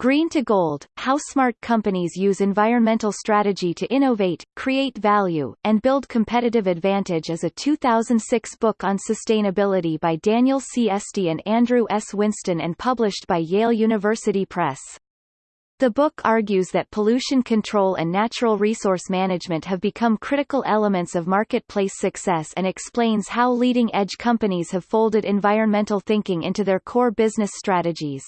Green to Gold, How Smart Companies Use Environmental Strategy to Innovate, Create Value, and Build Competitive Advantage is a 2006 book on sustainability by Daniel C. Esty and Andrew S. Winston and published by Yale University Press. The book argues that pollution control and natural resource management have become critical elements of marketplace success and explains how leading-edge companies have folded environmental thinking into their core business strategies.